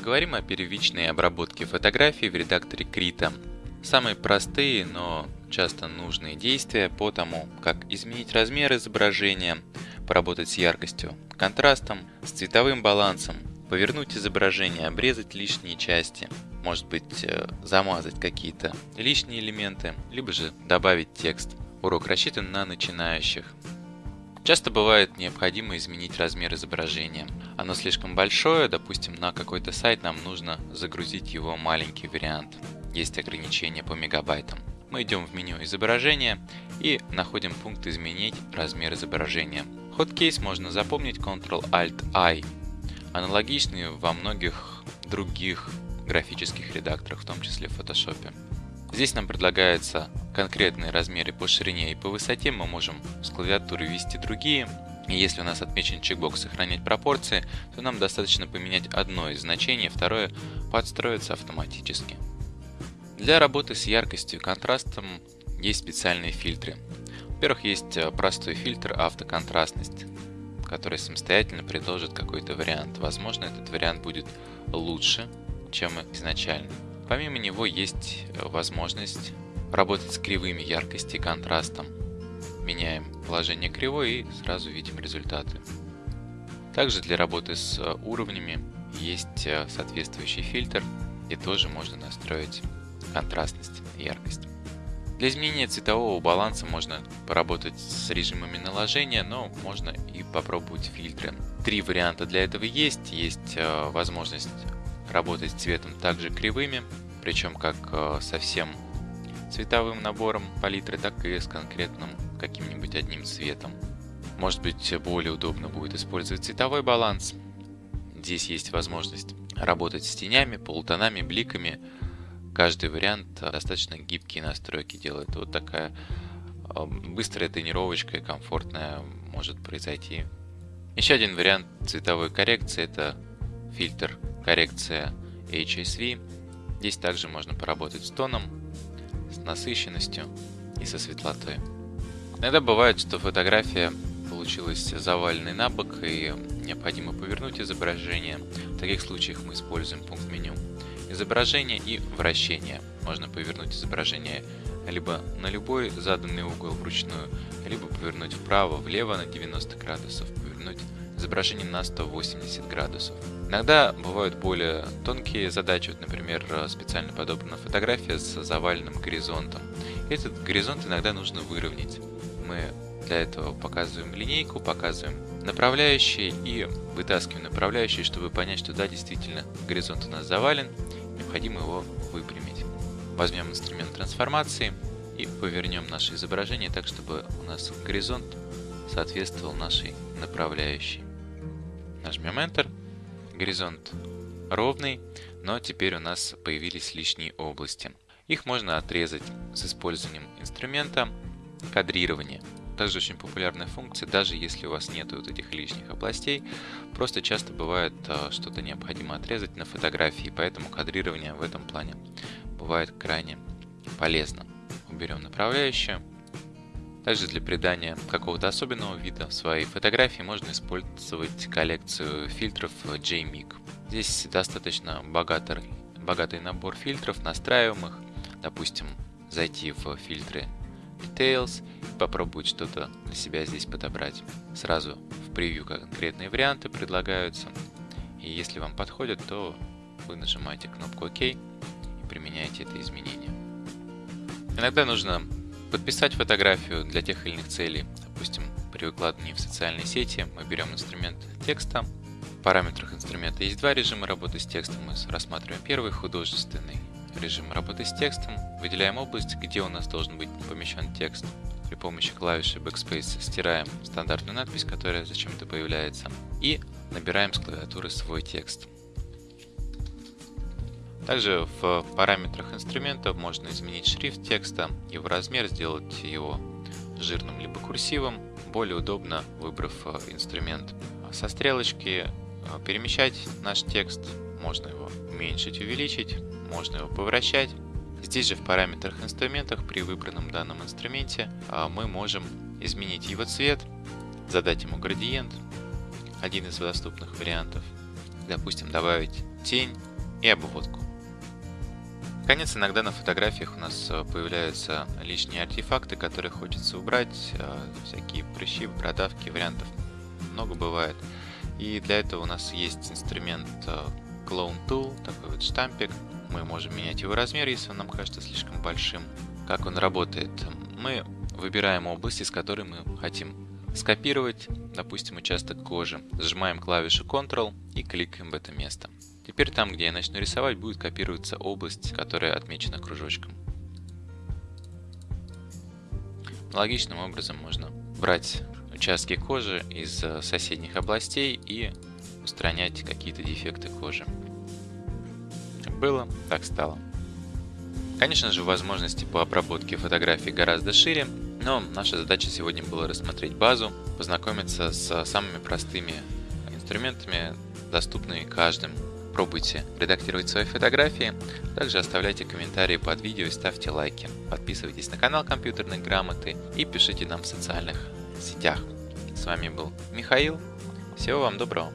Поговорим о первичной обработке фотографий в редакторе Krita. Самые простые, но часто нужные действия по тому, как изменить размер изображения, поработать с яркостью, контрастом, с цветовым балансом, повернуть изображение, обрезать лишние части, может быть э, замазать какие-то лишние элементы, либо же добавить текст. Урок рассчитан на начинающих. Часто бывает необходимо изменить размер изображения. Оно слишком большое, допустим, на какой-то сайт нам нужно загрузить его маленький вариант. Есть ограничения по мегабайтам. Мы идем в меню изображения и находим пункт изменить размер изображения. Хоткейс можно запомнить Ctrl-Alt-I. Аналогичный во многих других графических редакторах, в том числе в Photoshop. Здесь нам предлагается конкретные размеры по ширине и по высоте, мы можем с клавиатуры ввести другие. И если у нас отмечен чекбокс «Сохранять пропорции», то нам достаточно поменять одно из значений, второе подстроится автоматически. Для работы с яркостью и контрастом есть специальные фильтры. Во-первых, есть э, простой фильтр автоконтрастность, который самостоятельно предложит какой-то вариант. Возможно, этот вариант будет лучше, чем изначально. Помимо него есть э, возможность работать с кривыми яркости и контрастом. Меняем положение кривой и сразу видим результаты. Также для работы с э, уровнями есть э, соответствующий фильтр, и тоже можно настроить контрастность и яркость. Для изменения цветового баланса можно поработать с режимами наложения, но можно и попробовать фильтры. Три варианта для этого есть. Есть возможность работать цветом также кривыми, причем как э, совсем цветовым набором палитры, так и с конкретным каким-нибудь одним цветом. Может быть более удобно будет использовать цветовой баланс. Здесь есть возможность работать с тенями, полутонами, бликами. Каждый вариант достаточно гибкие настройки делает. Вот такая э, быстрая тренировочка и комфортная может произойти. Еще один вариант цветовой коррекции это фильтр коррекция HSV. Здесь также можно поработать с тоном, насыщенностью и со светлотой. Иногда бывает, что фотография получилась заваленной на бок и необходимо повернуть изображение. В таких случаях мы используем пункт меню изображение и вращение. Можно повернуть изображение либо на любой заданный угол вручную, либо повернуть вправо, влево на 90 градусов, повернуть изображение на 180 градусов. Иногда бывают более тонкие задачи, вот, например, специально подобрана фотография с заваленным горизонтом. Этот горизонт иногда нужно выровнять. Мы для этого показываем линейку, показываем направляющие и вытаскиваем направляющие, чтобы понять, что да, действительно, горизонт у нас завален, необходимо его выпрямить. Возьмем инструмент трансформации и повернем наше изображение так, чтобы у нас горизонт соответствовал нашей направляющей. Нажмем Enter. Горизонт ровный, но теперь у нас появились лишние области. Их можно отрезать с использованием инструмента кадрирования. Также очень популярная функция, даже если у вас нет вот этих лишних областей, просто часто бывает а, что-то необходимо отрезать на фотографии, поэтому кадрирование в этом плане бывает крайне полезно. Уберем направляющую, также для придания какого-то особенного вида своей фотографии можно использовать коллекцию фильтров JMIG. Здесь достаточно богатый, богатый набор фильтров, настраиваемых. Допустим, зайти в фильтры Details и попробовать что-то для себя здесь подобрать. Сразу в превью конкретные варианты предлагаются. И если вам подходит, то вы нажимаете кнопку ОК и применяете это изменение. Иногда нужно Подписать фотографию для тех или иных целей, допустим, при выкладывании в социальные сети, мы берем инструмент текста. В параметрах инструмента есть два режима работы с текстом. Мы рассматриваем первый, художественный режим работы с текстом. Выделяем область, где у нас должен быть помещен текст. При помощи клавиши Backspace стираем стандартную надпись, которая зачем-то появляется. И набираем с клавиатуры свой текст. Также в параметрах инструмента можно изменить шрифт текста, его размер, сделать его жирным либо курсивом. Более удобно, выбрав э, инструмент со стрелочки, э, перемещать наш текст. Можно его уменьшить, увеличить, можно его повращать. Здесь же в параметрах инструментах при выбранном данном инструменте э, мы можем изменить его цвет, задать ему градиент, один из доступных вариантов. Допустим, добавить тень и обводку. Наконец, иногда на фотографиях у нас э, появляются лишние артефакты, которые хочется убрать, э, всякие прыщи, бородавки, вариантов много бывает. И для этого у нас есть инструмент э, Clone Tool, такой вот штампик. Мы можем менять его размер, если он нам кажется слишком большим. Как он работает? Мы выбираем область, из которой мы хотим скопировать, допустим, участок кожи. Сжимаем клавишу Ctrl и кликаем в это место. Теперь там, где я начну рисовать, будет копироваться область, которая отмечена кружочком. Логичным образом можно брать участки кожи из э, соседних областей и устранять какие-то дефекты кожи. Было, так стало. Конечно же, возможности по обработке фотографий гораздо шире, но наша задача сегодня была рассмотреть базу, познакомиться с самыми простыми инструментами, доступными каждым. Пробуйте редактировать свои фотографии, также оставляйте комментарии под видео и ставьте лайки. Подписывайтесь на канал компьютерной грамоты и пишите нам в социальных сетях. С вами был Михаил. Всего вам доброго.